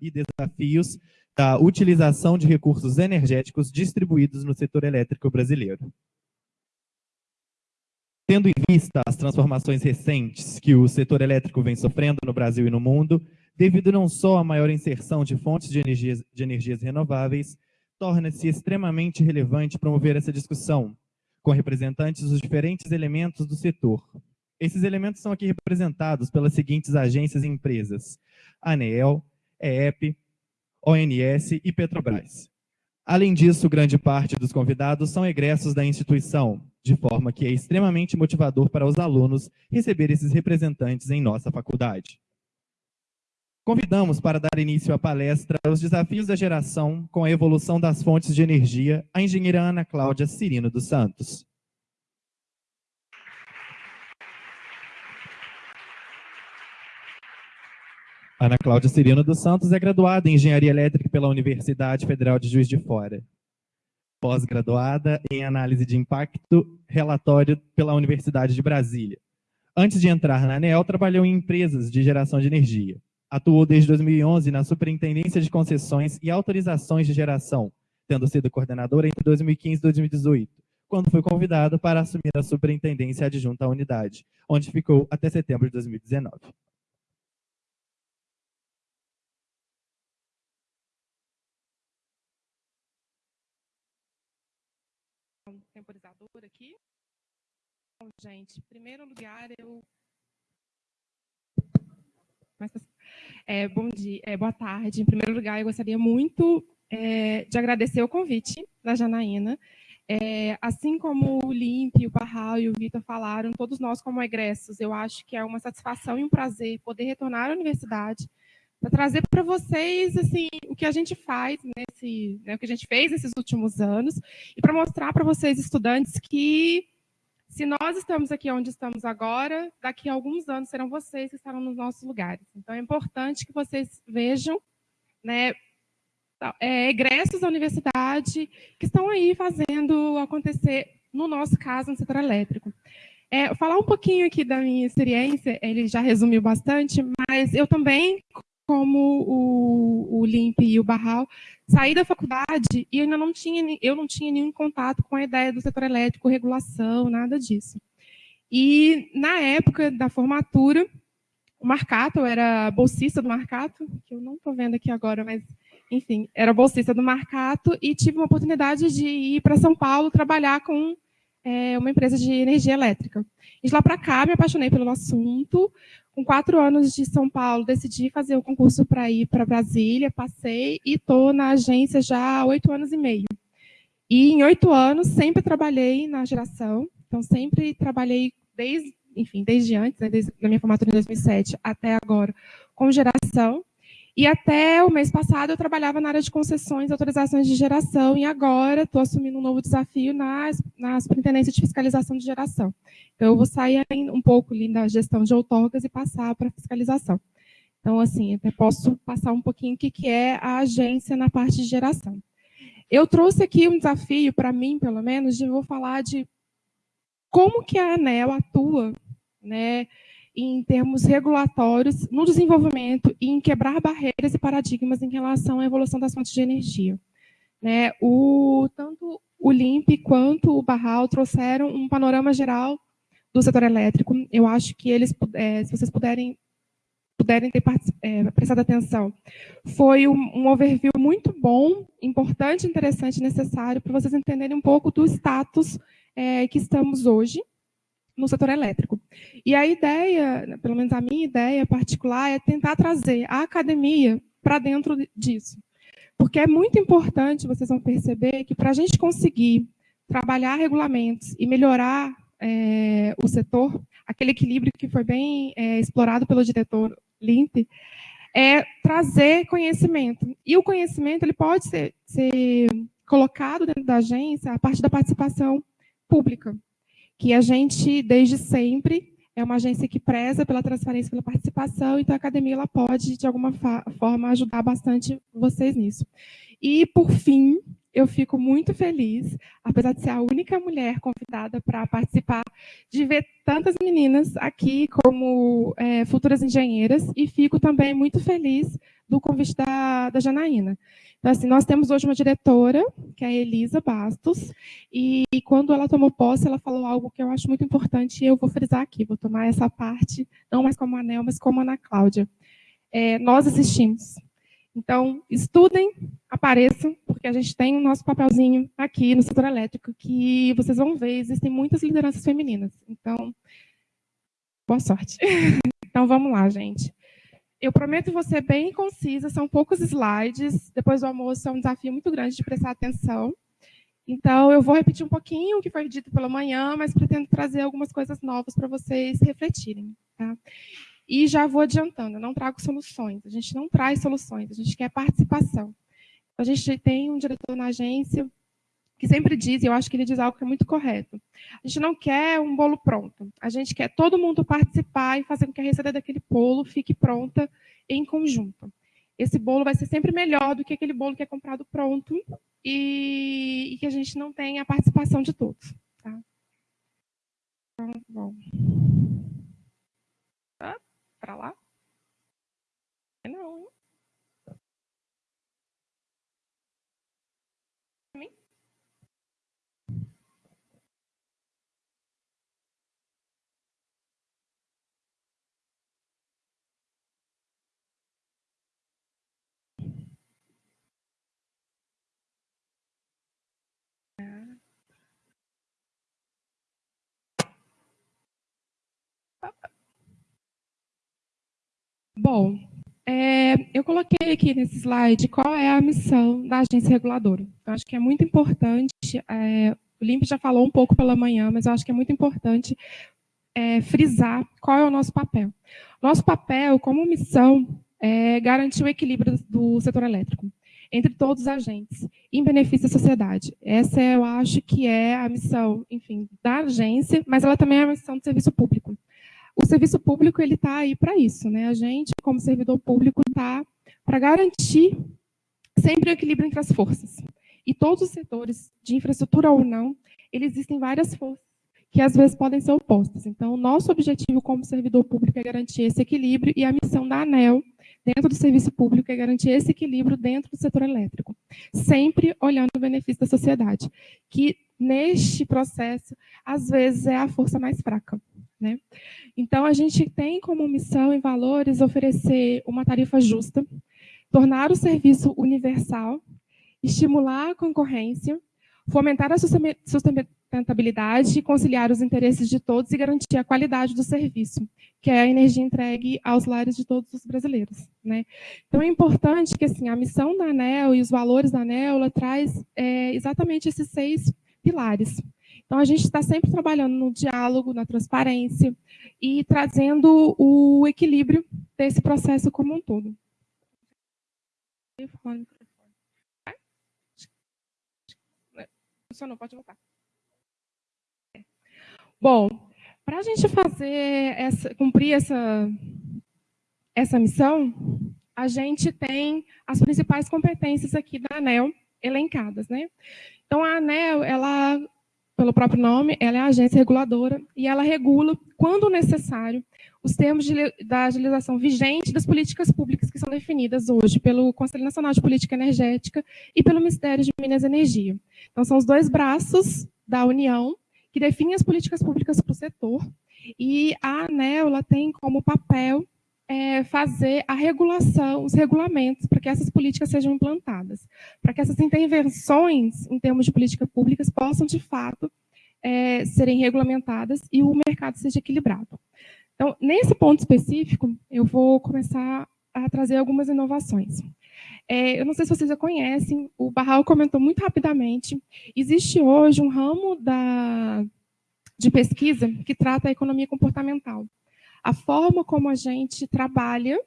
e desafios da utilização de recursos energéticos distribuídos no setor elétrico brasileiro. Tendo em vista as transformações recentes que o setor elétrico vem sofrendo no Brasil e no mundo, devido não só à maior inserção de fontes de energias, de energias renováveis, torna-se extremamente relevante promover essa discussão com representantes dos diferentes elementos do setor. Esses elementos são aqui representados pelas seguintes agências e empresas, ANEEL, EEP, ONS e Petrobras. Além disso, grande parte dos convidados são egressos da instituição, de forma que é extremamente motivador para os alunos receber esses representantes em nossa faculdade. Convidamos para dar início à palestra Os Desafios da Geração com a Evolução das Fontes de Energia, a engenheira Ana Cláudia Cirino dos Santos. Ana Cláudia Cirino dos Santos é graduada em Engenharia Elétrica pela Universidade Federal de Juiz de Fora. Pós-graduada em Análise de Impacto, relatório pela Universidade de Brasília. Antes de entrar na ANEL, trabalhou em empresas de geração de energia. Atuou desde 2011 na Superintendência de Concessões e Autorizações de Geração, tendo sido coordenadora entre 2015 e 2018, quando foi convidada para assumir a Superintendência Adjunta à Unidade, onde ficou até setembro de 2019. Temporizador aqui. Bom, gente, em primeiro lugar, eu... É, bom dia, é, boa tarde. Em primeiro lugar, eu gostaria muito é, de agradecer o convite da Janaína. É, assim como o Limp, o Barral e o Vitor falaram, todos nós como egressos, eu acho que é uma satisfação e um prazer poder retornar à universidade para trazer para vocês assim o que a gente faz nesse, né, o que a gente fez nesses últimos anos e para mostrar para vocês estudantes que se nós estamos aqui onde estamos agora, daqui a alguns anos serão vocês que estarão nos nossos lugares. Então é importante que vocês vejam, né, é, egressos da universidade que estão aí fazendo acontecer, no nosso caso, no setor elétrico. É, falar um pouquinho aqui da minha experiência, ele já resumiu bastante, mas eu também, como o, o Limp e o Barral, saí da faculdade e ainda não tinha, eu não tinha nenhum contato com a ideia do setor elétrico, regulação, nada disso. E na época da formatura, o Marcato, eu era bolsista do Marcato, que eu não estou vendo aqui agora, mas enfim, era bolsista do Marcato e tive uma oportunidade de ir para São Paulo trabalhar com é, uma empresa de energia elétrica. E de lá para cá, me apaixonei pelo assunto, com quatro anos de São Paulo, decidi fazer o concurso para ir para Brasília, passei e estou na agência já há oito anos e meio. E em oito anos sempre trabalhei na geração, então sempre trabalhei desde, enfim, desde antes, né, desde a minha formatura em 2007 até agora, com geração. E até o mês passado eu trabalhava na área de concessões e autorizações de geração, e agora estou assumindo um novo desafio na, na Superintendência de Fiscalização de Geração. Então, eu vou sair um pouco ali da gestão de outorgas e passar para fiscalização. Então, assim, até posso passar um pouquinho o que, que é a agência na parte de geração. Eu trouxe aqui um desafio, para mim, pelo menos, de vou falar de como que a ANEL atua né, em termos regulatórios, no desenvolvimento e em quebrar barreiras e paradigmas em relação à evolução das fontes de energia. Né, o, tanto o LIMP quanto o Barral trouxeram um panorama geral do setor elétrico. Eu acho que eles, é, se vocês puderem, puderem ter é, prestado atenção, foi um, um overview muito bom, importante, interessante, necessário para vocês entenderem um pouco do status é, que estamos hoje no setor elétrico. E a ideia, pelo menos a minha ideia particular, é tentar trazer a academia para dentro disso. Porque é muito importante, vocês vão perceber, que para a gente conseguir trabalhar regulamentos e melhorar é, o setor, aquele equilíbrio que foi bem é, explorado pelo diretor Limp, é trazer conhecimento. E o conhecimento ele pode ser, ser colocado dentro da agência a partir da participação pública que a gente, desde sempre, é uma agência que preza pela transparência, pela participação, então a academia ela pode, de alguma forma, ajudar bastante vocês nisso. E, por fim, eu fico muito feliz, apesar de ser a única mulher convidada para participar, de ver tantas meninas aqui como é, futuras engenheiras, e fico também muito feliz do convite da, da Janaína. Então, assim, nós temos hoje uma diretora, que é a Elisa Bastos, e, e quando ela tomou posse, ela falou algo que eu acho muito importante, e eu vou frisar aqui, vou tomar essa parte, não mais como Anel, mas como a Ana Cláudia. É, nós existimos. Então, estudem, apareçam, porque a gente tem o nosso papelzinho aqui no setor elétrico, que vocês vão ver, existem muitas lideranças femininas. Então, boa sorte. Então, vamos lá, gente. Eu prometo você bem concisa, são poucos slides. Depois do almoço é um desafio muito grande de prestar atenção. Então, eu vou repetir um pouquinho o que foi dito pela manhã, mas pretendo trazer algumas coisas novas para vocês refletirem. Tá? E já vou adiantando, eu não trago soluções, a gente não traz soluções, a gente quer participação. A gente tem um diretor na agência que sempre diz, e eu acho que ele diz algo que é muito correto, a gente não quer um bolo pronto, a gente quer todo mundo participar e fazer com que a receita daquele bolo fique pronta em conjunto. Esse bolo vai ser sempre melhor do que aquele bolo que é comprado pronto e, e que a gente não tem a participação de todos. Tá? Então, bom para lá? Não, hein? Bom, é, eu coloquei aqui nesse slide qual é a missão da agência reguladora. Eu acho que é muito importante, é, o Limp já falou um pouco pela manhã, mas eu acho que é muito importante é, frisar qual é o nosso papel. Nosso papel, como missão, é garantir o equilíbrio do setor elétrico entre todos os agentes, em benefício da sociedade. Essa, eu acho que é a missão, enfim, da agência, mas ela também é a missão do serviço público o serviço público ele está aí para isso, né? A gente, como servidor público, está para garantir sempre o equilíbrio entre as forças. E todos os setores, de infraestrutura ou não, existem várias forças que às vezes podem ser opostas. Então, nosso objetivo como servidor público é garantir esse equilíbrio e a missão da ANEL dentro do serviço público é garantir esse equilíbrio dentro do setor elétrico, sempre olhando o benefício da sociedade, que neste processo, às vezes, é a força mais fraca. Né? Então, a gente tem como missão e valores oferecer uma tarifa justa, tornar o serviço universal, estimular a concorrência, fomentar a sustentabilidade, conciliar os interesses de todos e garantir a qualidade do serviço, que é a energia entregue aos lares de todos os brasileiros. Né? Então, é importante que assim, a missão da ANEL e os valores da ANEL traz é, exatamente esses seis pilares. Então, a gente está sempre trabalhando no diálogo, na transparência e trazendo o equilíbrio desse processo como um todo. Funcionou, pode voltar. Bom, para a gente fazer essa, cumprir essa, essa missão, a gente tem as principais competências aqui da ANEL elencadas. Né? Então, a ANEL, ela pelo próprio nome, ela é a agência reguladora e ela regula, quando necessário, os termos de, da agilização vigente das políticas públicas que são definidas hoje pelo Conselho Nacional de Política Energética e pelo Ministério de Minas e Energia. Então, são os dois braços da União que definem as políticas públicas para o setor e a ANEL tem como papel é, fazer a regulação, os regulamentos, para que essas políticas sejam implantadas, para que essas intervenções em termos de políticas públicas possam, de fato, é, serem regulamentadas e o mercado seja equilibrado. Então, nesse ponto específico, eu vou começar a trazer algumas inovações. É, eu não sei se vocês já conhecem, o Barral comentou muito rapidamente, existe hoje um ramo da, de pesquisa que trata a economia comportamental a forma como a gente trabalha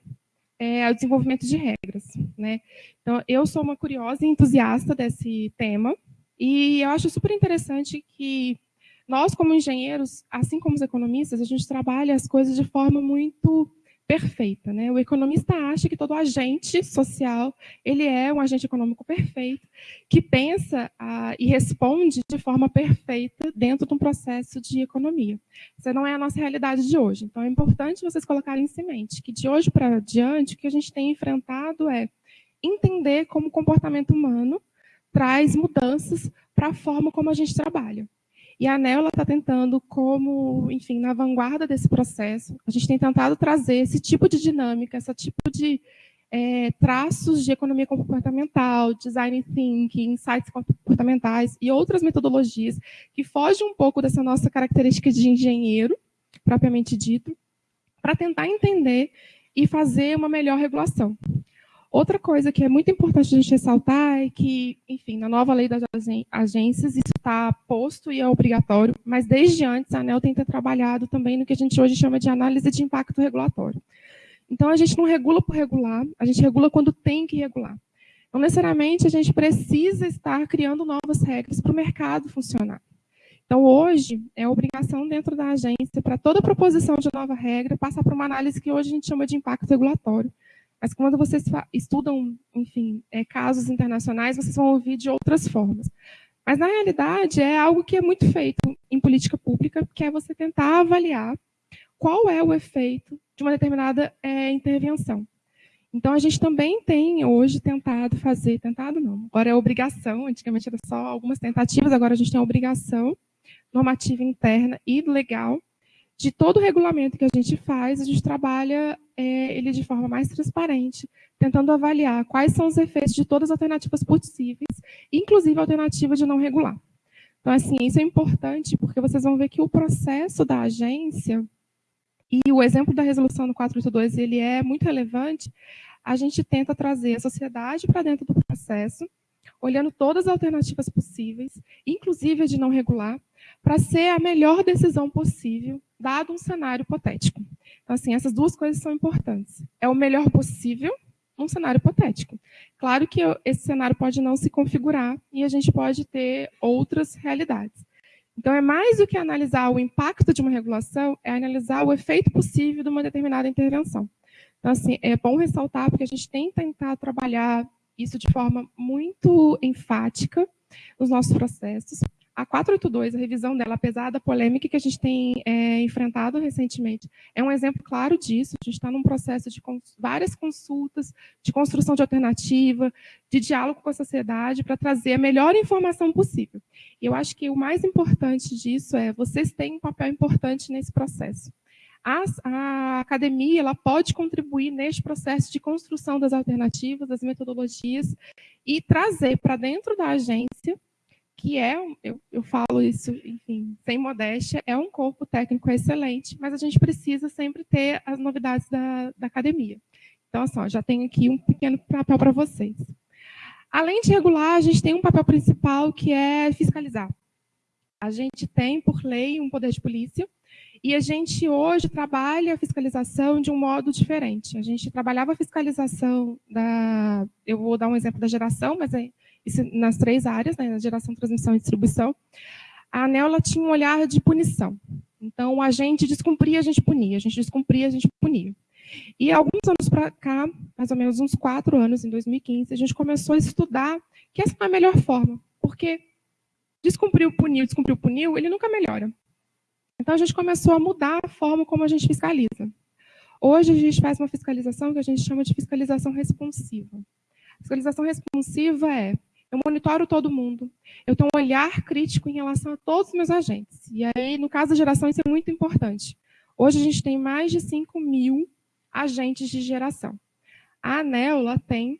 é, o desenvolvimento de regras. Né? Então, eu sou uma curiosa e entusiasta desse tema, e eu acho super interessante que nós, como engenheiros, assim como os economistas, a gente trabalha as coisas de forma muito perfeita. Né? O economista acha que todo agente social ele é um agente econômico perfeito, que pensa ah, e responde de forma perfeita dentro de um processo de economia. Essa não é a nossa realidade de hoje. Então, é importante vocês colocarem em mente que, de hoje para diante, o que a gente tem enfrentado é entender como o comportamento humano traz mudanças para a forma como a gente trabalha. E a ANEL está tentando, como, enfim, na vanguarda desse processo, a gente tem tentado trazer esse tipo de dinâmica, esse tipo de é, traços de economia comportamental, design thinking, insights comportamentais e outras metodologias que fogem um pouco dessa nossa característica de engenheiro, propriamente dito, para tentar entender e fazer uma melhor regulação. Outra coisa que é muito importante a gente ressaltar é que, enfim, na nova lei das agências, isso está posto e é obrigatório, mas desde antes a ANEL tem trabalhado também no que a gente hoje chama de análise de impacto regulatório. Então, a gente não regula por regular, a gente regula quando tem que regular. Não necessariamente a gente precisa estar criando novas regras para o mercado funcionar. Então, hoje, é obrigação dentro da agência, para toda proposição de nova regra, passar por uma análise que hoje a gente chama de impacto regulatório. Mas quando vocês estudam, enfim, é, casos internacionais, vocês vão ouvir de outras formas. Mas, na realidade, é algo que é muito feito em política pública, que é você tentar avaliar qual é o efeito de uma determinada é, intervenção. Então, a gente também tem hoje tentado fazer, tentado não, agora é obrigação, antigamente era só algumas tentativas, agora a gente tem a obrigação normativa interna e legal de todo o regulamento que a gente faz, a gente trabalha é, ele de forma mais transparente, tentando avaliar quais são os efeitos de todas as alternativas possíveis, inclusive a alternativa de não regular. Então, assim, isso é importante, porque vocês vão ver que o processo da agência, e o exemplo da resolução do 482, ele é muito relevante, a gente tenta trazer a sociedade para dentro do processo, olhando todas as alternativas possíveis, inclusive a de não regular, para ser a melhor decisão possível, dado um cenário hipotético. Então, assim, essas duas coisas são importantes. É o melhor possível num cenário hipotético. Claro que esse cenário pode não se configurar e a gente pode ter outras realidades. Então, é mais do que analisar o impacto de uma regulação, é analisar o efeito possível de uma determinada intervenção. Então, assim, é bom ressaltar, porque a gente tem tentar trabalhar isso de forma muito enfática nos nossos processos, a 482, a revisão dela, apesar da polêmica que a gente tem é, enfrentado recentemente, é um exemplo claro disso. A gente está num processo de cons várias consultas, de construção de alternativa, de diálogo com a sociedade para trazer a melhor informação possível. E eu acho que o mais importante disso é vocês têm um papel importante nesse processo. A, a academia ela pode contribuir neste processo de construção das alternativas, das metodologias e trazer para dentro da agência que é, eu, eu falo isso, enfim, sem modéstia, é um corpo técnico excelente, mas a gente precisa sempre ter as novidades da, da academia. Então, assim, já tenho aqui um pequeno papel para vocês. Além de regular, a gente tem um papel principal que é fiscalizar. A gente tem, por lei, um poder de polícia, e a gente hoje trabalha a fiscalização de um modo diferente. A gente trabalhava a fiscalização da... Eu vou dar um exemplo da geração, mas é nas três áreas, né, na geração, transmissão e distribuição, a ANEL tinha um olhar de punição. Então, a gente descumpria, a gente punia, a gente descumpria, a gente punia. E alguns anos para cá, mais ou menos uns quatro anos, em 2015, a gente começou a estudar que essa é a melhor forma, porque descumpriu, puniu, descumpriu, puniu, ele nunca melhora. Então, a gente começou a mudar a forma como a gente fiscaliza. Hoje, a gente faz uma fiscalização que a gente chama de fiscalização responsiva. Fiscalização responsiva é eu monitoro todo mundo. Eu tenho um olhar crítico em relação a todos os meus agentes. E aí, no caso da geração, isso é muito importante. Hoje a gente tem mais de 5 mil agentes de geração. A ANEL tem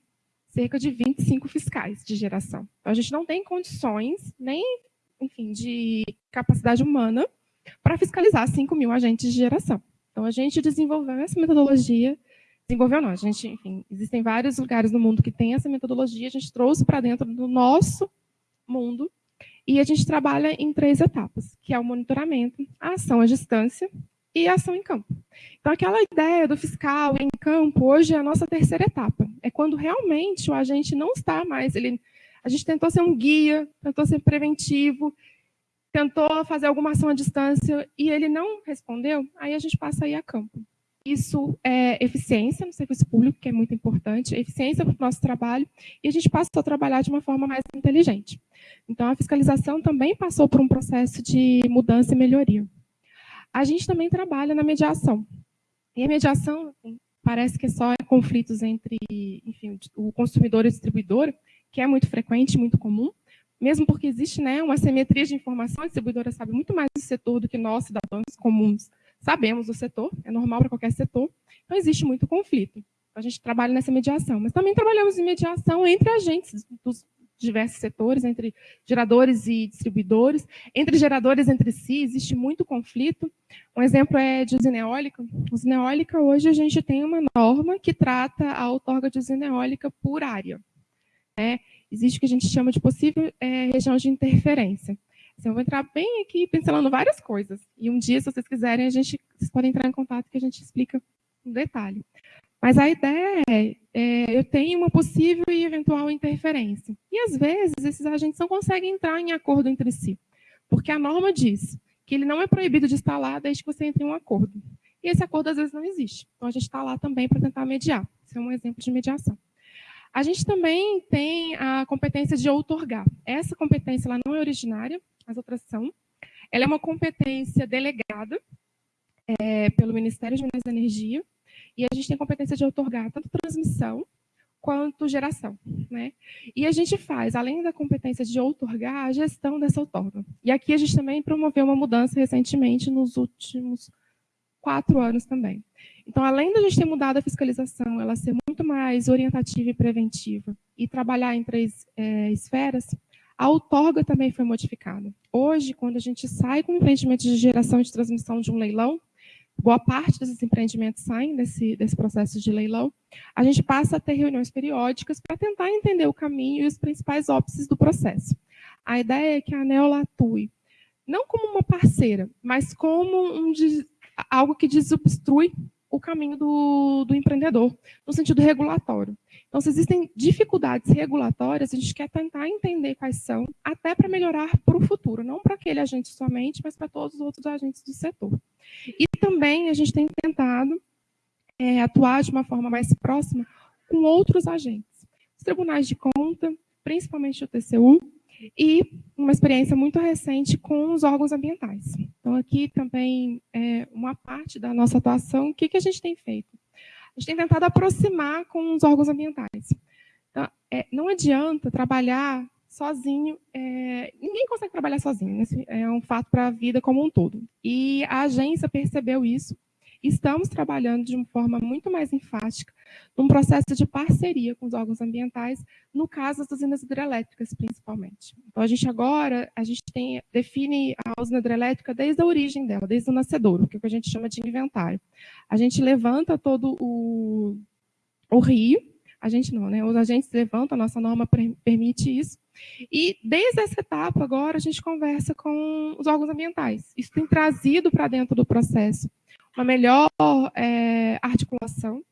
cerca de 25 fiscais de geração. Então, a gente não tem condições, nem, enfim, de capacidade humana para fiscalizar 5 mil agentes de geração. Então, a gente desenvolveu essa metodologia desenvolveu não, a gente, enfim, existem vários lugares no mundo que tem essa metodologia, a gente trouxe para dentro do nosso mundo e a gente trabalha em três etapas, que é o monitoramento, a ação à distância e a ação em campo. Então, aquela ideia do fiscal em campo, hoje é a nossa terceira etapa. É quando realmente o agente não está mais... Ele, a gente tentou ser um guia, tentou ser preventivo, tentou fazer alguma ação à distância e ele não respondeu, aí a gente passa a ir a campo. Isso é eficiência no serviço público, que é muito importante, eficiência para o nosso trabalho, e a gente passou a trabalhar de uma forma mais inteligente. Então, a fiscalização também passou por um processo de mudança e melhoria. A gente também trabalha na mediação. E a mediação assim, parece que é só conflitos entre enfim, o consumidor e o distribuidor, que é muito frequente, muito comum, mesmo porque existe né, uma simetria de informação, a distribuidora sabe muito mais do setor do que nós, cidadãos comuns, sabemos do setor, é normal para qualquer setor, então existe muito conflito. A gente trabalha nessa mediação, mas também trabalhamos em mediação entre agentes dos diversos setores, entre geradores e distribuidores, entre geradores entre si, existe muito conflito. Um exemplo é de usina eólica. Usina eólica, hoje a gente tem uma norma que trata a outorga de usina eólica por área. Né? Existe o que a gente chama de possível é, região de interferência. Assim, eu vou entrar bem aqui pincelando várias coisas. E um dia, se vocês quiserem, a gente, vocês podem entrar em contato que a gente explica no detalhe. Mas a ideia é, é, eu tenho uma possível e eventual interferência. E, às vezes, esses agentes não conseguem entrar em acordo entre si. Porque a norma diz que ele não é proibido de instalar desde que você entre em um acordo. E esse acordo, às vezes, não existe. Então, a gente está lá também para tentar mediar. Esse é um exemplo de mediação. A gente também tem a competência de outorgar. Essa competência ela não é originária, as outras são. Ela é uma competência delegada é, pelo Ministério de Minas e Energia, e a gente tem competência de outorgar tanto transmissão quanto geração. Né? E a gente faz, além da competência de outorgar, a gestão dessa outorga. E aqui a gente também promoveu uma mudança recentemente, nos últimos quatro anos também. Então, além da gente ter mudado a fiscalização, ela ser muito mais orientativa e preventiva, e trabalhar em três é, esferas, a outorga também foi modificada. Hoje, quando a gente sai com empreendimento de geração e de transmissão de um leilão, boa parte desses empreendimentos saem desse, desse processo de leilão, a gente passa a ter reuniões periódicas para tentar entender o caminho e os principais óbices do processo. A ideia é que a ANEL atue não como uma parceira, mas como um, algo que desobstrui o caminho do, do empreendedor, no sentido regulatório. Então, se existem dificuldades regulatórias, a gente quer tentar entender quais são, até para melhorar para o futuro, não para aquele agente somente, mas para todos os outros agentes do setor. E também a gente tem tentado é, atuar de uma forma mais próxima com outros agentes. Os tribunais de conta, principalmente o TCU, e uma experiência muito recente com os órgãos ambientais. Então, aqui também é uma parte da nossa atuação, o que, que a gente tem feito? A gente tem tentado aproximar com os órgãos ambientais. Então, é, não adianta trabalhar sozinho, é, ninguém consegue trabalhar sozinho, esse é um fato para a vida como um todo. E a agência percebeu isso estamos trabalhando de uma forma muito mais enfática num processo de parceria com os órgãos ambientais, no caso das usinas hidrelétricas, principalmente. Então, a gente agora, a gente tem, define a usina hidrelétrica desde a origem dela, desde o nascedouro, que é o que a gente chama de inventário. A gente levanta todo o, o rio, a gente não, né? Os agentes levantam, a nossa norma permite isso, e desde essa etapa, agora, a gente conversa com os órgãos ambientais. Isso tem trazido para dentro do processo uma melhor é, articulação.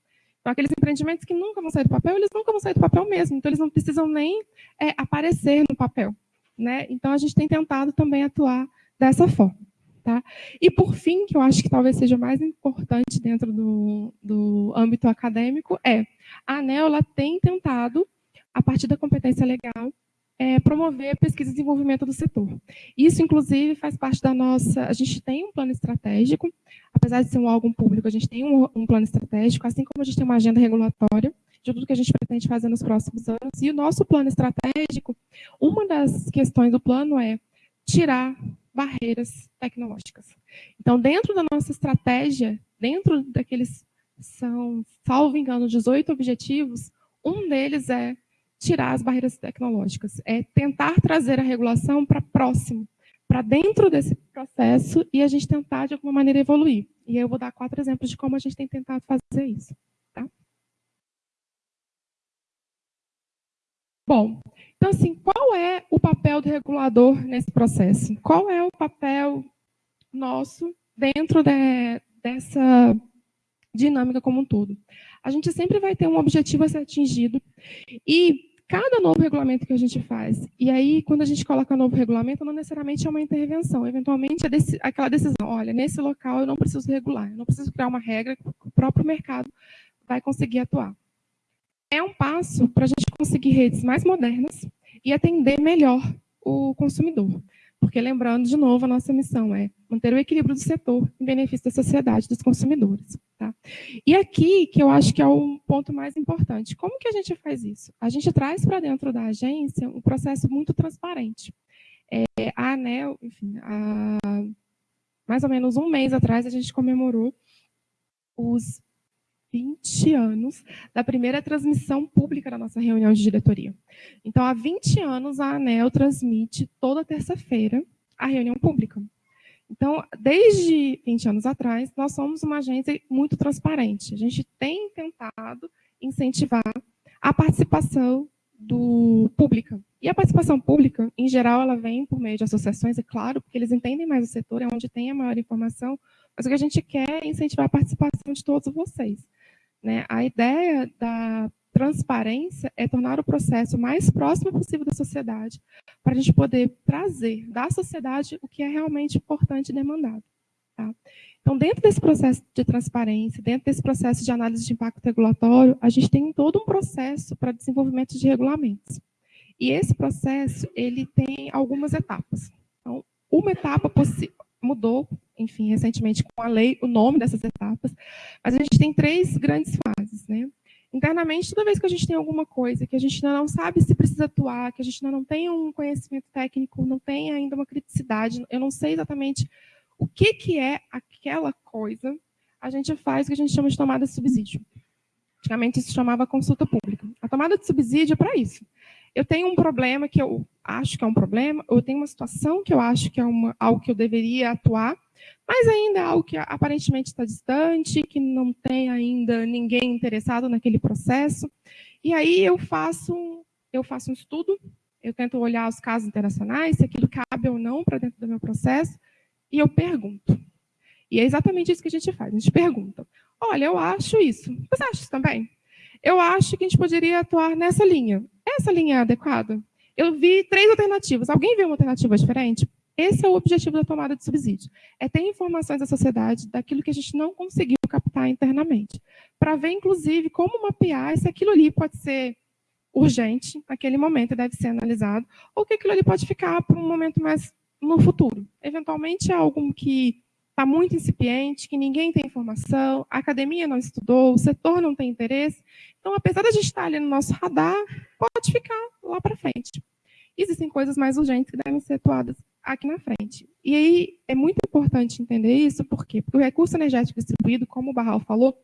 Então, aqueles empreendimentos que nunca vão sair do papel, eles nunca vão sair do papel mesmo. Então, eles não precisam nem é, aparecer no papel. Né? Então, a gente tem tentado também atuar dessa forma. Tá? E, por fim, que eu acho que talvez seja mais importante dentro do, do âmbito acadêmico, é a ANEL tem tentado, a partir da competência legal, é, promover pesquisa e desenvolvimento do setor. Isso, inclusive, faz parte da nossa... A gente tem um plano estratégico, apesar de ser um órgão público, a gente tem um, um plano estratégico, assim como a gente tem uma agenda regulatória de tudo que a gente pretende fazer nos próximos anos. E o nosso plano estratégico, uma das questões do plano é tirar barreiras tecnológicas. Então, dentro da nossa estratégia, dentro daqueles, são, salvo engano, 18 objetivos, um deles é tirar as barreiras tecnológicas, é tentar trazer a regulação para próximo, para dentro desse processo e a gente tentar, de alguma maneira, evoluir. E eu vou dar quatro exemplos de como a gente tem tentado fazer isso. Tá? Bom, então, assim, qual é o papel do regulador nesse processo? Qual é o papel nosso dentro de, dessa dinâmica como um todo? A gente sempre vai ter um objetivo a ser atingido e cada novo regulamento que a gente faz, e aí, quando a gente coloca novo regulamento, não necessariamente é uma intervenção, eventualmente é desse, aquela decisão, olha, nesse local eu não preciso regular, eu não preciso criar uma regra próprio mercado vai conseguir atuar. É um passo para a gente conseguir redes mais modernas e atender melhor o consumidor. Porque, lembrando, de novo, a nossa missão é manter o equilíbrio do setor em benefício da sociedade dos consumidores. Tá? E aqui, que eu acho que é o ponto mais importante, como que a gente faz isso? A gente traz para dentro da agência um processo muito transparente. É, a ANEL, enfim, há mais ou menos um mês atrás, a gente comemorou os 20 anos da primeira transmissão pública da nossa reunião de diretoria. Então, há 20 anos, a ANEL transmite toda terça-feira a reunião pública. Então, desde 20 anos atrás, nós somos uma agência muito transparente. A gente tem tentado incentivar a participação do pública. E a participação pública, em geral, ela vem por meio de associações, é claro, porque eles entendem mais o setor, é onde tem a maior informação, mas o que a gente quer é incentivar a participação de todos vocês. Né? A ideia da transparência é tornar o processo mais próximo possível da sociedade, para a gente poder trazer da sociedade o que é realmente importante e demandado. Tá? Então, dentro desse processo de transparência, dentro desse processo de análise de impacto regulatório, a gente tem todo um processo para desenvolvimento de regulamentos. E esse processo, ele tem algumas etapas. Então, uma etapa mudou enfim, recentemente com a lei, o nome dessas etapas, mas a gente tem três grandes fases, né? Internamente, toda vez que a gente tem alguma coisa que a gente ainda não sabe se precisa atuar, que a gente ainda não tem um conhecimento técnico, não tem ainda uma criticidade, eu não sei exatamente o que, que é aquela coisa, a gente faz o que a gente chama de tomada de subsídio. Antigamente isso chamava consulta pública. A tomada de subsídio é para isso eu tenho um problema que eu acho que é um problema, ou eu tenho uma situação que eu acho que é uma, algo que eu deveria atuar, mas ainda é algo que aparentemente está distante, que não tem ainda ninguém interessado naquele processo. E aí eu faço, eu faço um estudo, eu tento olhar os casos internacionais, se aquilo cabe ou não para dentro do meu processo, e eu pergunto. E é exatamente isso que a gente faz, a gente pergunta. Olha, eu acho isso. Você acha isso também? Eu acho que a gente poderia atuar nessa linha. Essa linha é adequada? Eu vi três alternativas. Alguém viu uma alternativa diferente? Esse é o objetivo da tomada de subsídio. É ter informações da sociedade daquilo que a gente não conseguiu captar internamente. Para ver, inclusive, como mapear se aquilo ali pode ser urgente naquele momento deve ser analisado, ou que aquilo ali pode ficar para um momento mais no futuro. Eventualmente é algo que está muito incipiente, que ninguém tem informação, a academia não estudou, o setor não tem interesse. Então, apesar de a gente estar ali no nosso radar, pode ficar lá para frente. Existem coisas mais urgentes que devem ser atuadas aqui na frente. E aí é muito importante entender isso, por quê? Porque o recurso energético distribuído, como o Barral falou,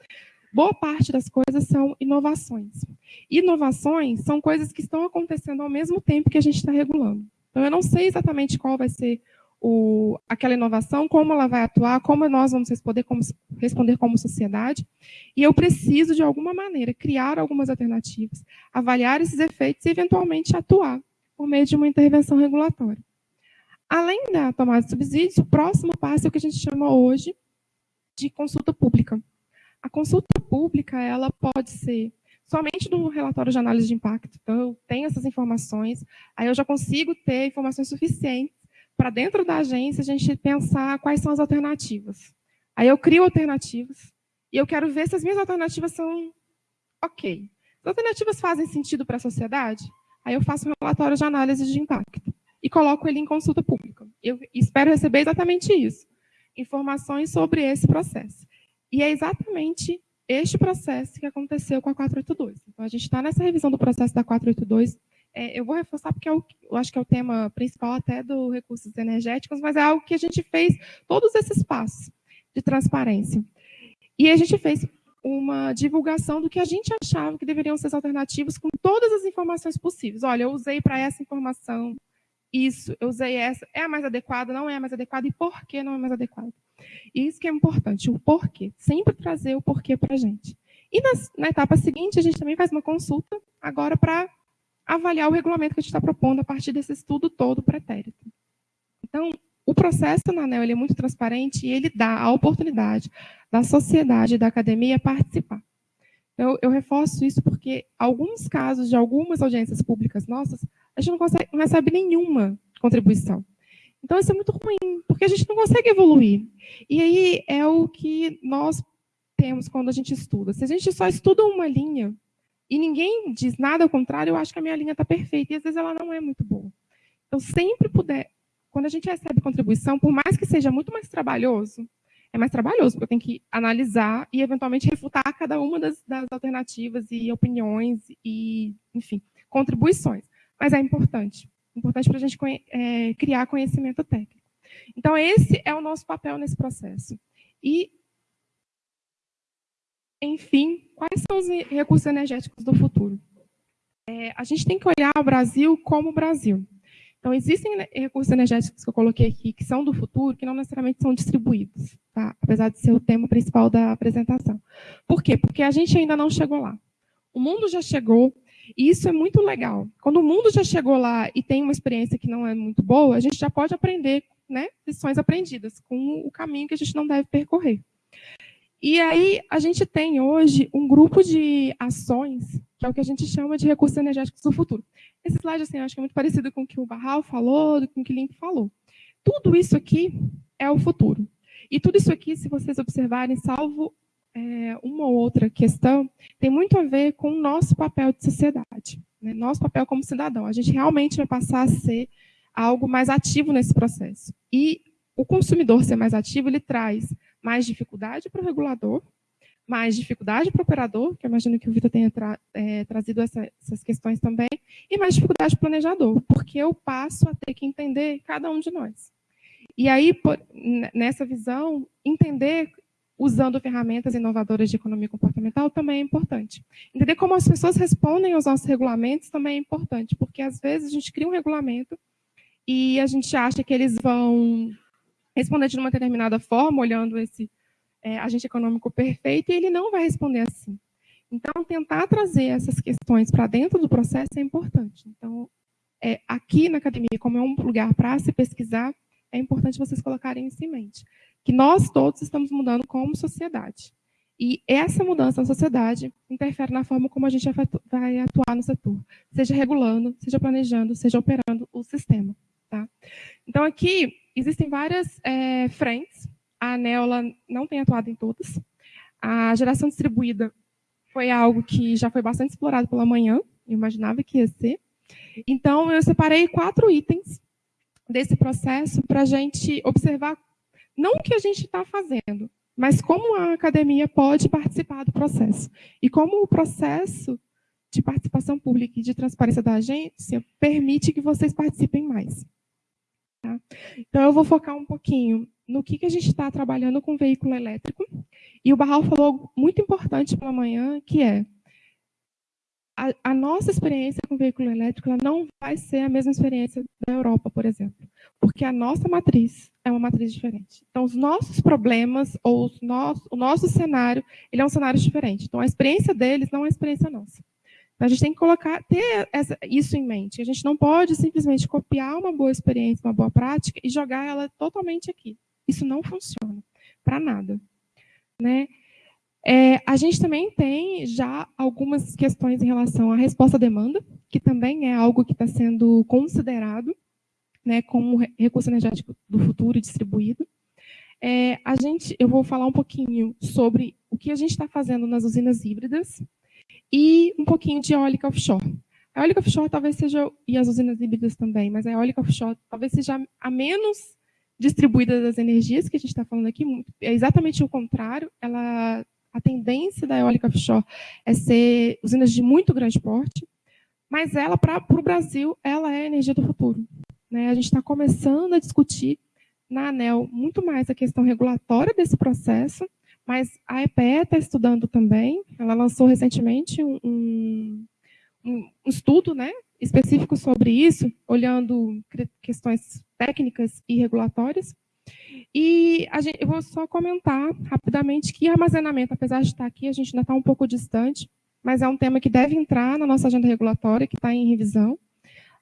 boa parte das coisas são inovações. Inovações são coisas que estão acontecendo ao mesmo tempo que a gente está regulando. Então, eu não sei exatamente qual vai ser o, aquela inovação, como ela vai atuar, como nós vamos responder como, responder como sociedade, e eu preciso, de alguma maneira, criar algumas alternativas, avaliar esses efeitos e, eventualmente, atuar por meio de uma intervenção regulatória. Além da tomada de subsídios, o próximo passo é o que a gente chama hoje de consulta pública. A consulta pública ela pode ser somente do relatório de análise de impacto. Então, eu tenho essas informações, aí eu já consigo ter informações suficientes para dentro da agência a gente pensar quais são as alternativas. Aí eu crio alternativas e eu quero ver se as minhas alternativas são ok. As alternativas fazem sentido para a sociedade? Aí eu faço um relatório de análise de impacto e coloco ele em consulta pública. Eu espero receber exatamente isso, informações sobre esse processo. E é exatamente este processo que aconteceu com a 482. Então, a gente está nessa revisão do processo da 482 é, eu vou reforçar porque é o, eu acho que é o tema principal até do recursos energéticos, mas é algo que a gente fez todos esses passos de transparência. E a gente fez uma divulgação do que a gente achava que deveriam ser as alternativas com todas as informações possíveis. Olha, eu usei para essa informação isso, eu usei essa, é a mais adequada, não é a mais adequada, e por que não é mais adequada? Isso que é importante, o porquê. Sempre trazer o porquê para a gente. E nas, na etapa seguinte, a gente também faz uma consulta agora para avaliar o regulamento que a gente está propondo a partir desse estudo todo pretérito. Então, o processo na ANEL é muito transparente e ele dá a oportunidade da sociedade e da academia participar. Então, eu reforço isso porque alguns casos de algumas audiências públicas nossas, a gente não, consegue, não recebe nenhuma contribuição. Então, isso é muito ruim, porque a gente não consegue evoluir. E aí é o que nós fazemos quando a gente estuda? Se a gente só estuda uma linha e ninguém diz nada ao contrário, eu acho que a minha linha está perfeita, e às vezes ela não é muito boa. Então, sempre puder, quando a gente recebe contribuição, por mais que seja muito mais trabalhoso, é mais trabalhoso, porque eu tenho que analisar e, eventualmente, refutar cada uma das, das alternativas e opiniões e, enfim, contribuições. Mas é importante. Importante para a gente é, criar conhecimento técnico. Então, esse é o nosso papel nesse processo. E, enfim, quais são os recursos energéticos do futuro? É, a gente tem que olhar o Brasil como o Brasil. Então, existem recursos energéticos que eu coloquei aqui, que são do futuro, que não necessariamente são distribuídos, tá? apesar de ser o tema principal da apresentação. Por quê? Porque a gente ainda não chegou lá. O mundo já chegou, e isso é muito legal. Quando o mundo já chegou lá e tem uma experiência que não é muito boa, a gente já pode aprender né, lições aprendidas com o caminho que a gente não deve percorrer. E aí, a gente tem hoje um grupo de ações, que é o que a gente chama de recursos energéticos do futuro. Esse slide, assim, acho que é muito parecido com o que o Barral falou, com o que o Link falou. Tudo isso aqui é o futuro. E tudo isso aqui, se vocês observarem, salvo é, uma ou outra questão, tem muito a ver com o nosso papel de sociedade, né? nosso papel como cidadão. A gente realmente vai passar a ser algo mais ativo nesse processo. E o consumidor ser mais ativo, ele traz mais dificuldade para o regulador, mais dificuldade para o operador, que eu imagino que o Vitor tenha tra é, trazido essa, essas questões também, e mais dificuldade para o planejador, porque eu passo a ter que entender cada um de nós. E aí, por, nessa visão, entender usando ferramentas inovadoras de economia comportamental também é importante. Entender como as pessoas respondem aos nossos regulamentos também é importante, porque às vezes a gente cria um regulamento e a gente acha que eles vão responder de uma determinada forma, olhando esse é, agente econômico perfeito, e ele não vai responder assim. Então, tentar trazer essas questões para dentro do processo é importante. Então, é, aqui na academia, como é um lugar para se pesquisar, é importante vocês colocarem isso em mente. Que nós todos estamos mudando como sociedade. E essa mudança na sociedade interfere na forma como a gente vai atuar no setor, seja regulando, seja planejando, seja operando o sistema. Tá? Então, aqui existem várias é, frentes a ANEL não tem atuado em todas. A geração distribuída foi algo que já foi bastante explorado pela manhã, eu imaginava que ia ser. Então, eu separei quatro itens desse processo para a gente observar não o que a gente está fazendo, mas como a academia pode participar do processo. E como o processo de participação pública e de transparência da agência permite que vocês participem mais. Tá? Então, eu vou focar um pouquinho no que, que a gente está trabalhando com veículo elétrico. E o Barral falou muito importante pela manhã, que é a, a, nossa experiência com veículo elétrico não vai ser a mesma experiência da Europa, por exemplo, porque a nossa matriz é uma matriz diferente. Então, os nossos problemas ou os nosso, o nosso cenário, ele é um cenário diferente. Então, a experiência deles não é a experiência nossa. Então, a gente tem que colocar, ter essa, isso em mente. A gente não pode simplesmente copiar uma boa experiência, uma boa prática e jogar ela totalmente aqui. Isso não funciona para nada. Né? É, a gente também tem já algumas questões em relação à resposta à demanda, que também é algo que está sendo considerado né, como recurso energético do futuro distribuído. É, a gente, eu vou falar um pouquinho sobre o que a gente está fazendo nas usinas híbridas e um pouquinho de eólica offshore. A eólica offshore talvez seja, e as usinas híbridas também, mas a eólica offshore talvez seja a menos distribuída das energias, que a gente está falando aqui, é exatamente o contrário. Ela, a tendência da eólica offshore é ser usinas de muito grande porte, mas ela, para o Brasil, ela é a energia do futuro. Né? A gente está começando a discutir na ANEL muito mais a questão regulatória desse processo, mas a EPE está estudando também, ela lançou recentemente um, um, um estudo né, específico sobre isso, olhando questões técnicas e regulatórias. E gente, eu vou só comentar rapidamente que armazenamento, apesar de estar aqui, a gente ainda está um pouco distante, mas é um tema que deve entrar na nossa agenda regulatória, que está em revisão.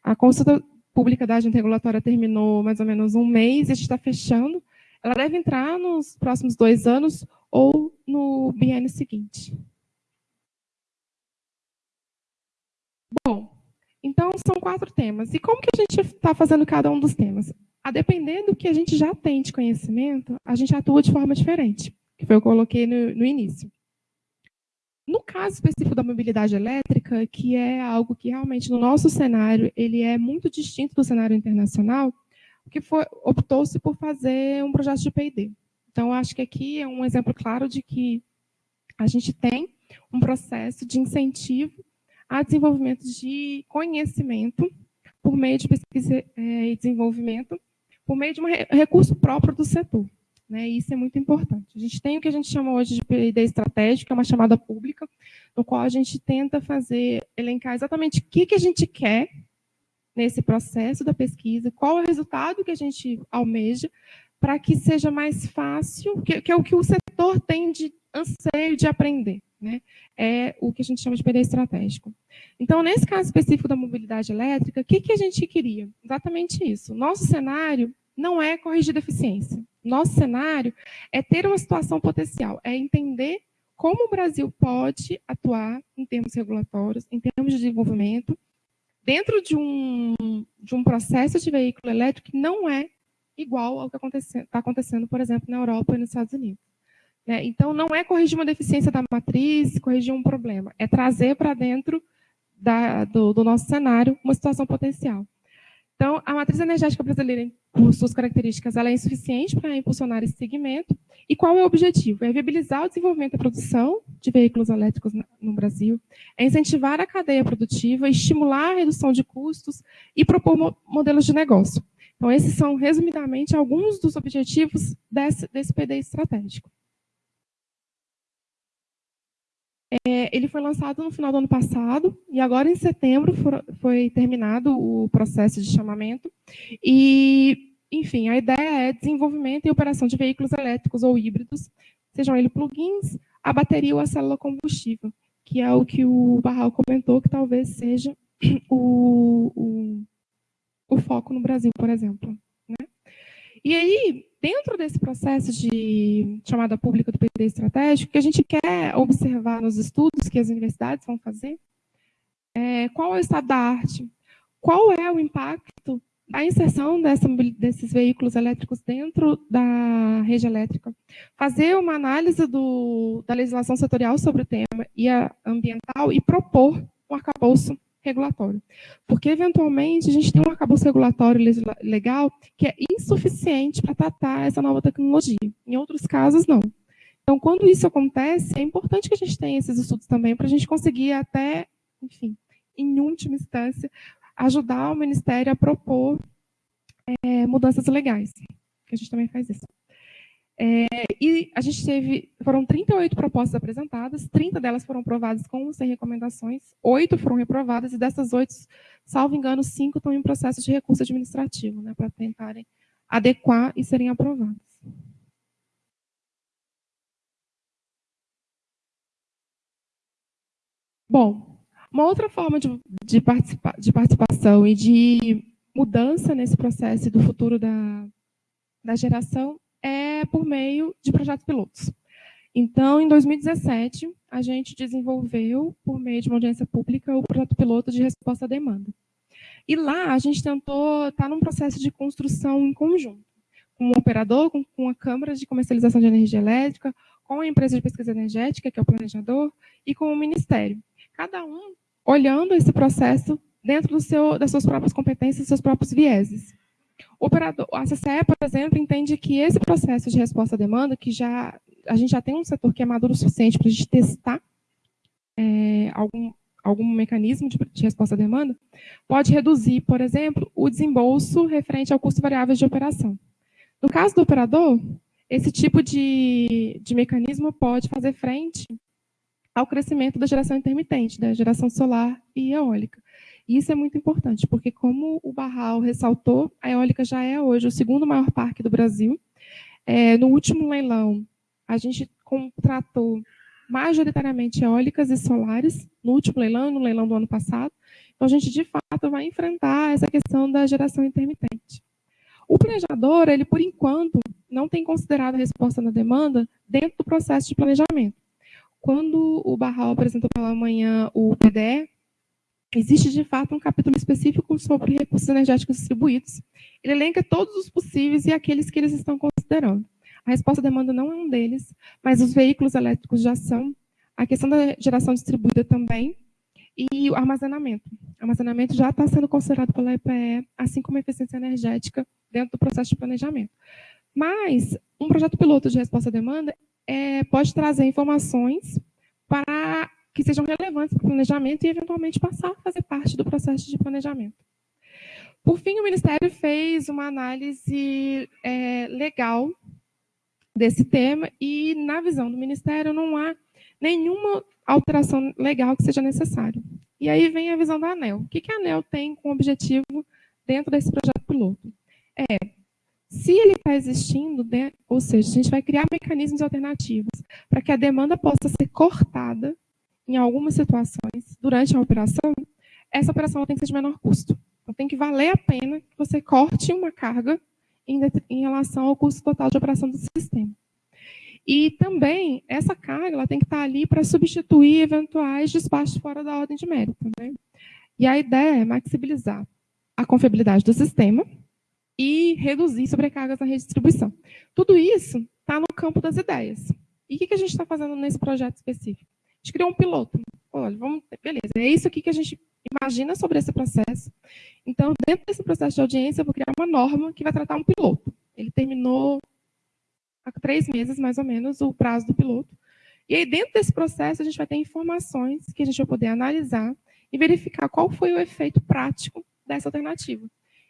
A consulta pública da agenda regulatória terminou mais ou menos um mês, a gente está fechando. Ela deve entrar nos próximos dois anos ou no biênio seguinte. Bom, então, são quatro temas. E como que a gente está fazendo cada um dos temas? A depender do que a gente já tem de conhecimento, a gente atua de forma diferente, que foi o que eu coloquei no, no início. No caso específico da mobilidade elétrica, que é algo que realmente no nosso cenário ele é muito distinto do cenário internacional, que optou-se por fazer um projeto de P&D. Então, acho que aqui é um exemplo claro de que a gente tem um processo de incentivo a desenvolvimento de conhecimento por meio de pesquisa eh, e desenvolvimento, por meio de um recurso próprio do setor. Né? Isso é muito importante. A gente tem o que a gente chama hoje de P&D estratégico, que é uma chamada pública, no qual a gente tenta fazer, elencar exatamente o que, que a gente quer nesse processo da pesquisa, qual é o resultado que a gente almeja, para que seja mais fácil, que, que, é o que o setor tem de anseio de aprender. Né? É o que a gente chama de PD estratégico. Então, nesse caso específico da mobilidade elétrica, o que, que a gente queria? Exatamente isso. Nosso cenário não é corrigir deficiência. Nosso cenário é ter uma situação potencial, é entender como o Brasil pode atuar em termos regulatórios, em termos de desenvolvimento, dentro de um, de um processo de veículo elétrico que não é igual ao que está acontecendo, por exemplo, na Europa e nos Estados Unidos. Né? Então, não é corrigir uma deficiência da matriz, corrigir um problema, é trazer para dentro da, do, do nosso cenário uma situação potencial. Então, a matriz energética brasileira, por suas características, ela é insuficiente para impulsionar esse segmento. E qual é o objetivo? É viabilizar o desenvolvimento e produção de veículos elétricos no Brasil, é incentivar a cadeia produtiva, estimular a redução de custos e propor modelos de negócio. Então, esses são, resumidamente, alguns dos objetivos desse, desse PD estratégico. É, ele foi lançado no final do ano passado e agora em setembro for, foi terminado o processo de chamamento. E, enfim, a ideia é desenvolvimento e operação de veículos elétricos ou híbridos, sejam eles plugins, a bateria ou a célula combustível, que é o que o Barral comentou que talvez seja o, o, o foco no Brasil, por exemplo. Né? E aí, dentro desse processo de chamada pública do PD estratégico, que a gente quer observar nos estudos que as universidades vão fazer, é, qual é o estado da arte, qual é o impacto da inserção dessa, desses veículos elétricos dentro da rede elétrica, fazer uma análise do, da legislação setorial sobre o tema e ambiental e propor um arcabouço regulatório. Porque, eventualmente, a gente tem um arcabouço regulatório legal que é insuficiente para tratar essa nova tecnologia. Em outros casos, não. Então, quando isso acontece, é importante que a gente tenha esses estudos também para a gente conseguir até, enfim, em última instância, ajudar o Ministério a propor é, mudanças legais. Que a gente também faz isso. É, e a gente teve, foram 38 propostas apresentadas, 30 delas foram aprovadas com sem recomendações, 8 foram reprovadas, e dessas 8, salvo engano, 5 estão em processo de recurso administrativo, né, para tentarem adequar e serem aprovadas. Bom, uma outra forma de, de, participa, de participação e de mudança nesse processo do futuro da, da geração é por meio de projetos pilotos. Então, em 2017, a gente desenvolveu, por meio de uma audiência pública, o projeto piloto de resposta à demanda. E lá, a gente tentou estar tá num processo de construção em conjunto, com o operador, com, com a Câmara de Comercialização de Energia Elétrica, com a empresa de pesquisa energética, que é o planejador, e com o Ministério. Cada um olhando esse processo dentro seu, das suas próprias competências, seus próprios vieses. Operador, a CCE, por exemplo, entende que esse processo de resposta à demanda, que já a gente já tem um setor que é maduro o suficiente para a gente testar é, algum, algum mecanismo de, de, resposta à demanda, pode reduzir, por exemplo, o desembolso referente ao custo variável de operação. No caso do operador, esse tipo de, de mecanismo pode fazer frente ao crescimento da geração intermitente, da geração solar e eólica. Isso é muito importante, porque como o Barral ressaltou, a eólica já é hoje o segundo maior parque do Brasil. É, no último leilão, a gente contratou majoritariamente eólicas e solares, no último leilão, no leilão do ano passado. Então, a gente, de fato, vai enfrentar essa questão da geração intermitente. O planejador, ele, por enquanto, não tem considerado a resposta na demanda dentro do processo de planejamento. Quando o Barral apresentou pela manhã o PDE, Existe, de fato, um capítulo específico sobre recursos energéticos distribuídos. Ele elenca todos os possíveis e aqueles que eles estão considerando. A resposta à demanda não é um deles, mas os veículos elétricos já são. a questão da geração distribuída também, e o armazenamento. O armazenamento já está sendo considerado pela EPE, assim como a eficiência energética, dentro do processo de planejamento. Mas um projeto piloto de resposta à demanda é, pode trazer informações para que sejam relevantes para o planejamento e, eventualmente, passar a fazer parte do processo de planejamento. Por fim, o Ministério fez uma análise é, legal desse tema e, na visão do Ministério, não há nenhuma alteração legal que seja necessária. E aí vem a visão da ANEL. O que, a ANEL tem como objetivo dentro desse projeto piloto? É, se ele está existindo, né, ou seja, a gente vai criar mecanismos alternativos para que a demanda possa ser cortada em algumas situações durante a operação, essa operação tem que ser de menor custo. Então, tem que valer a pena que você corte uma carga em, em relação ao custo total de operação do sistema. E também, essa carga ela tem que estar ali para substituir eventuais despachos fora da ordem de mérito. Né? E a ideia é maxibilizar a confiabilidade do sistema e reduzir sobrecargas na redistribuição. Tudo isso está no campo das ideias. E o que a gente está fazendo nesse projeto específico? A gente criou um piloto. Olha, vamos, beleza, é isso aqui que a gente imagina sobre esse processo. Então, dentro desse processo de audiência, eu vou criar uma norma que vai tratar um piloto. Ele terminou há três meses, mais ou menos, o prazo do piloto. E aí, dentro desse processo, a gente vai ter informações que a gente vai poder analisar e verificar qual foi o efeito prático dessa alternativa.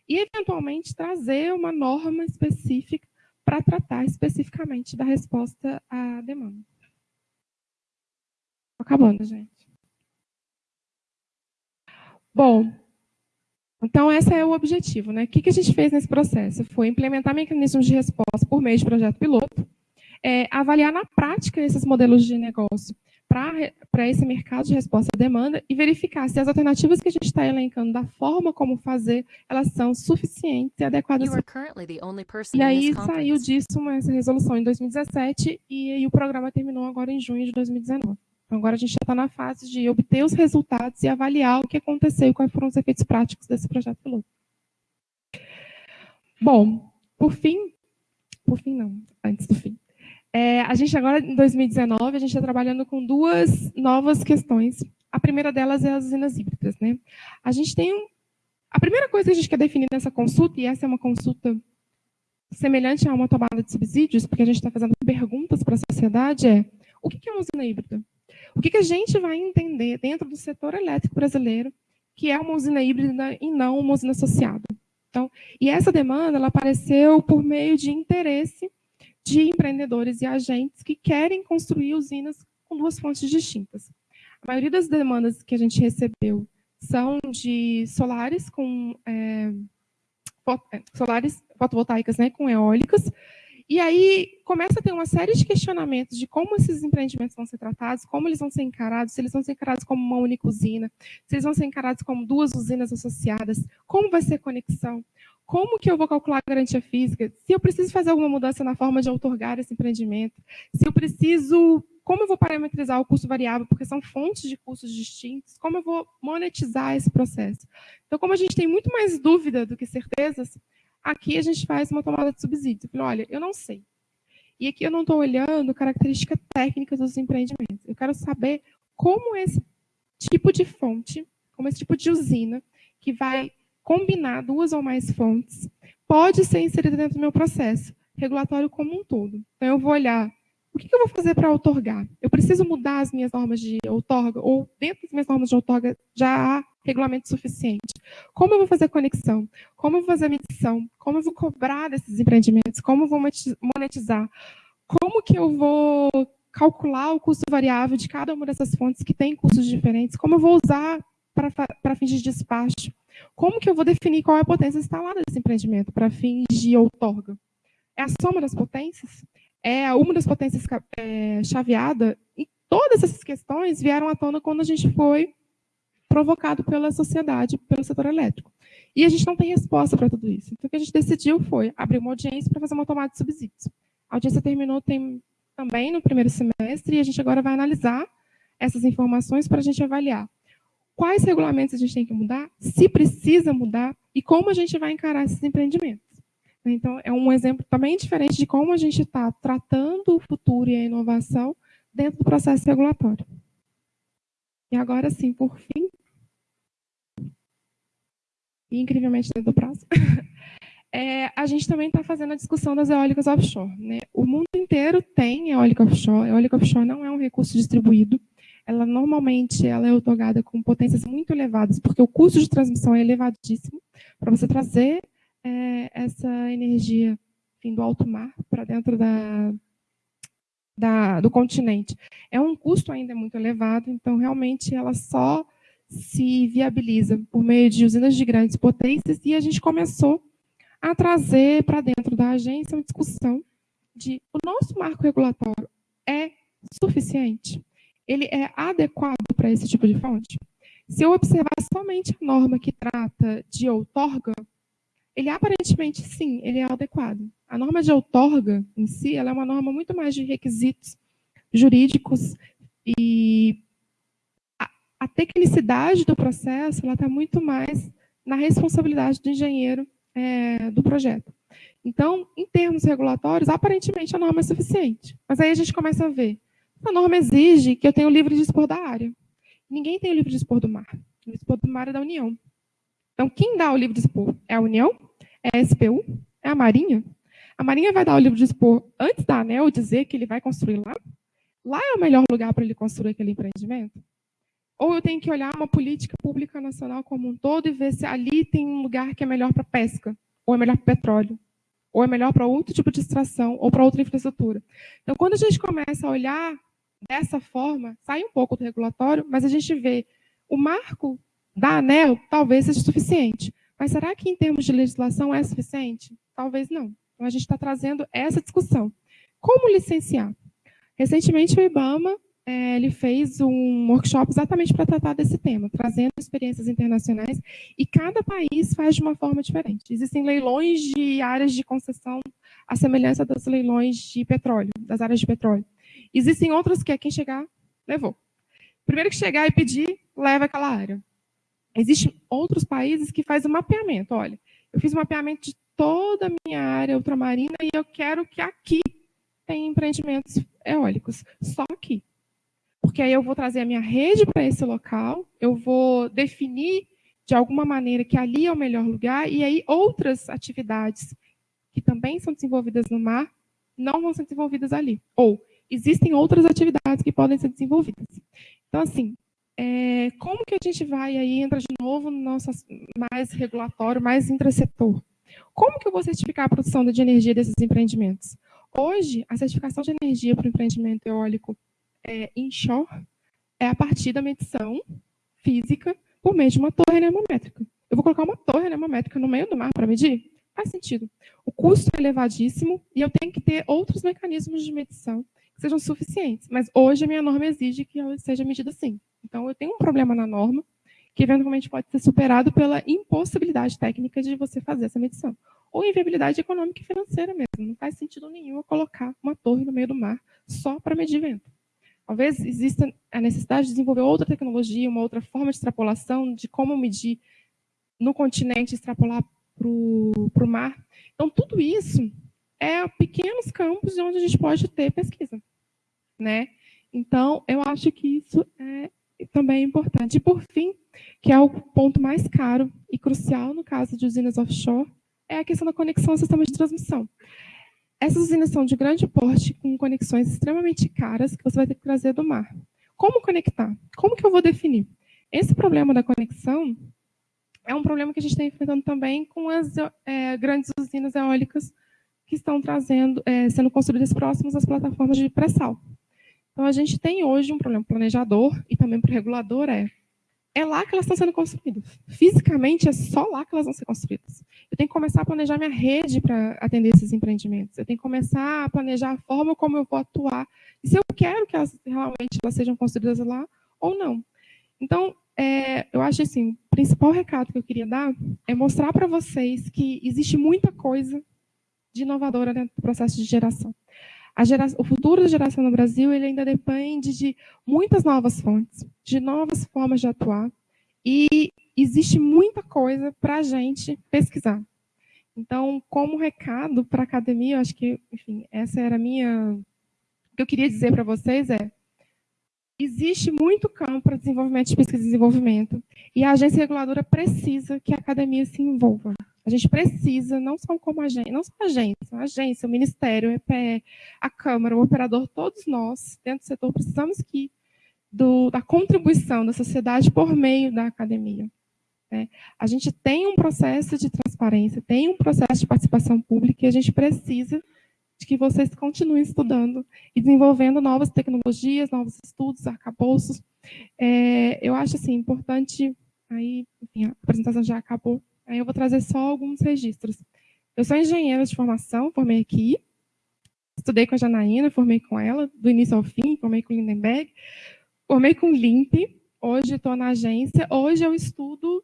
E, eventualmente, trazer uma norma específica para tratar especificamente da resposta à demanda. Acabando, gente. Bom, então, esse é o objetivo. Né? O que a gente fez nesse processo? Foi implementar mecanismos de resposta por meio de projeto piloto, é, avaliar na prática esses modelos de negócio para esse mercado de resposta à demanda e verificar se as alternativas que a gente está elencando da forma como fazer, elas são suficientes e adequadas. E aí saiu disso uma resolução em 2017 e aí o programa terminou agora em junho de 2019. Então, agora a gente já está na fase de obter os resultados e avaliar o que aconteceu e quais foram os efeitos práticos desse projeto piloto. Bom, por fim, por fim não, antes do fim. É, a gente agora, em 2019, a gente está trabalhando com duas novas questões. A primeira delas é as usinas híbridas. Né? A gente tem um, a primeira coisa que a gente quer definir nessa consulta, e essa é uma consulta semelhante a uma tomada de subsídios, porque a gente está fazendo perguntas para a sociedade, é o que é uma usina híbrida? O que, que a gente vai entender dentro do setor elétrico brasileiro que é uma usina híbrida e não uma usina associada? Então, e essa demanda ela apareceu por meio de interesse de empreendedores e agentes que querem construir usinas com duas fontes distintas. A maioria das demandas que a gente recebeu são de solares com é, solares fotovoltaicas né, com eólicas, e aí começa a ter uma série de questionamentos de como esses empreendimentos vão ser tratados, como eles vão ser encarados, se eles vão ser encarados como uma única usina, se eles vão ser encarados como duas usinas associadas, como vai ser a conexão, como que eu vou calcular a garantia física, se eu preciso fazer alguma mudança na forma de outorgar esse empreendimento, se eu preciso, como eu vou parametrizar o custo variável, porque são fontes de custos distintos, como eu vou monetizar esse processo. Então, como a gente tem muito mais dúvida do que certezas, Aqui a gente faz uma tomada de subsídio. Eu falo, olha, eu não sei. E aqui eu não estou olhando características técnicas dos empreendimentos. Eu quero saber como esse tipo de fonte, como esse tipo de usina, que vai combinar duas ou mais fontes, pode ser inserida dentro do meu processo regulatório como um todo. Então, eu vou olhar o que eu vou fazer para outorgar? Eu preciso mudar as minhas normas de outorga? Ou dentro das minhas normas de outorga já há regulamento suficiente? Como eu vou fazer a conexão? Como eu vou fazer a medição? Como eu vou cobrar desses empreendimentos? Como eu vou monetizar? Como que eu vou calcular o custo variável de cada uma dessas fontes que tem custos diferentes? Como eu vou usar para fins de despacho? Como que eu vou definir qual é a potência instalada desse empreendimento para fins de outorga? É a soma das potências? É uma das potências é, chaveada, e todas essas questões vieram à tona quando a gente foi provocado pela sociedade, pelo setor elétrico. E a gente não tem resposta para tudo isso. Então, o que a gente decidiu foi abrir uma audiência para fazer uma tomada de subsídios. A audiência terminou tem, também no primeiro semestre, e a gente agora vai analisar essas informações para a gente avaliar quais regulamentos a gente tem que mudar, se precisa mudar, e como a gente vai encarar esses empreendimentos. Então, é um exemplo também diferente de como a gente está tratando o futuro e a inovação dentro do processo regulatório. E agora sim, por fim, e incrivelmente dentro do prazo, é, a gente também está fazendo a discussão das eólicas offshore. Né? O mundo inteiro tem eólica offshore. Eólica offshore não é um recurso distribuído. Ela normalmente ela é otorgada com potências muito elevadas, porque o custo de transmissão é elevadíssimo para você trazer é, essa energia enfim, do alto mar para dentro da, da, do continente. É um custo ainda muito elevado, então realmente ela só se viabiliza por meio de usinas de grandes potências e a gente começou a trazer para dentro da agência uma discussão de o nosso marco regulatório é suficiente? Ele é adequado para esse tipo de fonte? Se eu observar somente a norma que trata de outorga, ele aparentemente, sim, ele é adequado. A norma de outorga, em si, ela é uma norma muito mais de requisitos jurídicos e a, a tecnicidade do processo ela está muito mais na responsabilidade do engenheiro é, do projeto. Então, em termos regulatórios, aparentemente a norma é suficiente. Mas aí a gente começa a ver. A norma exige que eu tenha o livre dispor da área. Ninguém tem o livre dispor do mar. O livre dispor do mar é da União. Então, quem dá o livre dispor? É a União? É a SPU? É a Marinha? A Marinha vai dar o livre dispor antes da ANEL dizer que ele vai construir lá? Lá é o melhor lugar para ele construir aquele empreendimento? Ou eu tenho que olhar uma política pública nacional como um todo e ver se ali tem um lugar que é melhor para pesca, ou é melhor para petróleo, ou é melhor para outro tipo de extração, ou para outra infraestrutura. Então, quando a gente começa a olhar dessa forma, sai um pouco do regulatório, mas a gente vê o marco da ANEL talvez seja suficiente. Mas será que em termos de legislação é suficiente? Talvez não. Então a gente está trazendo essa discussão. Como licenciar? Recentemente o IBAMA é, ele fez um workshop exatamente para tratar desse tema, trazendo experiências internacionais, e cada país faz de uma forma diferente. Existem leilões de áreas de concessão à semelhança dos leilões de petróleo, das áreas de petróleo. Existem outros que é quem chegar, levou. Primeiro que chegar e pedir, leva aquela área. Existem outros países que fazem mapeamento. Olha, eu fiz o mapeamento de toda a minha área ultramarina e eu quero que aqui tenha empreendimentos eólicos. Só aqui. Porque aí eu vou trazer a minha rede para esse local, eu vou definir de alguma maneira que ali é o melhor lugar, e aí outras atividades que também são desenvolvidas no mar não vão ser desenvolvidas ali. Ou existem outras atividades que podem ser desenvolvidas. Então, assim, é, como que a gente vai aí, entra de novo no nosso mais regulatório, mais intrasetor? Como que eu vou certificar a produção de energia desses empreendimentos? Hoje, a certificação de energia para o empreendimento eólico é, inshore é a partir da medição física por meio de uma torre anemométrica. Eu vou colocar uma torre anemométrica no meio do mar para medir? Faz sentido. O custo é elevadíssimo e eu tenho que ter outros mecanismos de medição sejam suficientes. Mas hoje a minha norma exige que ela seja medida assim. Então, eu tenho um problema na norma, que eventualmente pode ser superado pela impossibilidade técnica de você fazer essa medição. Ou inviabilidade econômica e financeira mesmo. Não faz sentido nenhum eu colocar uma torre no meio do mar só para medir vento. Talvez exista a necessidade de desenvolver outra tecnologia, uma outra forma de extrapolação, de como medir no continente, extrapolar para o mar. Então, tudo isso é pequenos campos onde a gente pode ter pesquisa. Né? Então, eu acho que isso é também importante. E, por fim, que é o ponto mais caro e crucial no caso de usinas offshore, é a questão da conexão ao sistema de transmissão. Essas usinas são de grande porte, com conexões extremamente caras, que você vai ter que trazer do mar. Como conectar? Como que eu vou definir? Esse problema da conexão é um problema que a gente está enfrentando também com as é, grandes usinas eólicas que estão trazendo, é, sendo construídas próximas às plataformas de pré-sal. Então, a gente tem hoje um problema planejador e também para o regulador é é lá que elas estão sendo construídas. Fisicamente, é só lá que elas vão ser construídas. Eu tenho que começar a planejar minha rede para atender esses empreendimentos. Eu tenho que começar a planejar a forma como eu vou atuar. E se eu quero que elas realmente elas sejam construídas lá ou não. Então, é, eu acho assim, o principal recado que eu queria dar é mostrar para vocês que existe muita coisa de inovadora dentro do processo de geração o futuro da geração no Brasil ele ainda depende de muitas novas fontes, de novas formas de atuar, e existe muita coisa para a gente pesquisar. Então, como recado para a academia, eu acho que, enfim, essa era a minha... O que eu queria dizer para vocês é, existe muito campo para desenvolvimento de pesquisa e desenvolvimento, e a agência reguladora precisa que a academia se envolva. A gente precisa, não só como agência, não só a agência, a agência, o Ministério, o EPE, a Câmara, o operador, todos nós, dentro do setor, precisamos que do, da contribuição da sociedade por meio da academia. Né? A gente tem um processo de transparência, tem um processo de participação pública e a gente precisa de que vocês continuem estudando e desenvolvendo novas tecnologias, novos estudos, arcabouços. É, eu acho assim, importante, aí, enfim, a apresentação já acabou, aí eu vou trazer só alguns registros. Eu sou engenheira de formação, formei aqui, estudei com a Janaína, formei com ela, do início ao fim, formei com Lindenberg, formei com LIMP, hoje estou na agência, hoje eu estudo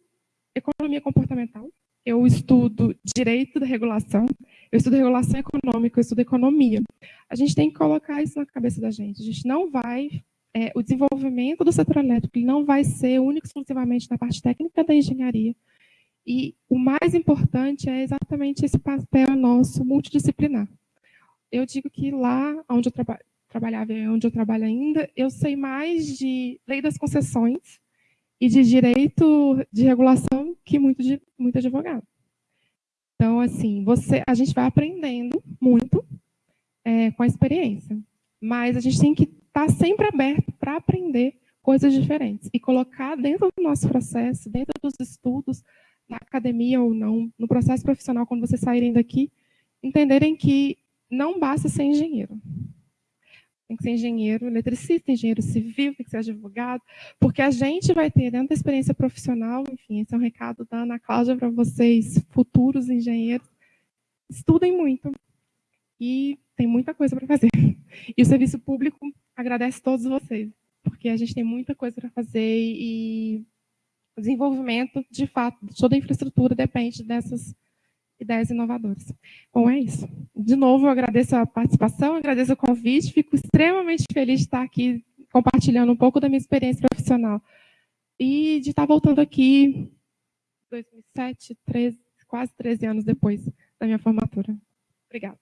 economia comportamental, eu estudo direito da regulação, eu estudo regulação econômica, eu estudo economia. A gente tem que colocar isso na cabeça da gente. A gente não vai, é, o desenvolvimento do setor elétrico não vai ser único exclusivamente na parte técnica da engenharia. E o mais importante é exatamente esse papel nosso multidisciplinar. Eu digo que lá onde eu traba trabalhava e onde eu trabalho ainda, eu sei mais de lei das concessões e de direito de regulação que muito, de, muito advogado. Então, assim, você, a gente vai aprendendo muito é, com a experiência, mas a gente tem que estar tá sempre aberto para aprender coisas diferentes e colocar dentro do nosso processo, dentro dos estudos, na academia ou não, no processo profissional, quando vocês saírem daqui, entenderem que não basta ser engenheiro tem que ser engenheiro eletricista, engenheiro civil, tem que ser advogado, porque a gente vai ter, dentro da experiência profissional, enfim, esse é um recado da Ana Cláudia para vocês, futuros engenheiros, estudem muito, e tem muita coisa para fazer. E o serviço público agradece todos vocês, porque a gente tem muita coisa para fazer e o desenvolvimento, de fato, toda a infraestrutura depende dessas ideias inovadoras. Bom, é isso. De novo, eu agradeço a participação, agradeço o convite, fico extremamente feliz de estar aqui compartilhando um pouco da minha experiência profissional e de estar voltando aqui 2007, 13, quase 13 anos depois da minha formatura. Obrigada.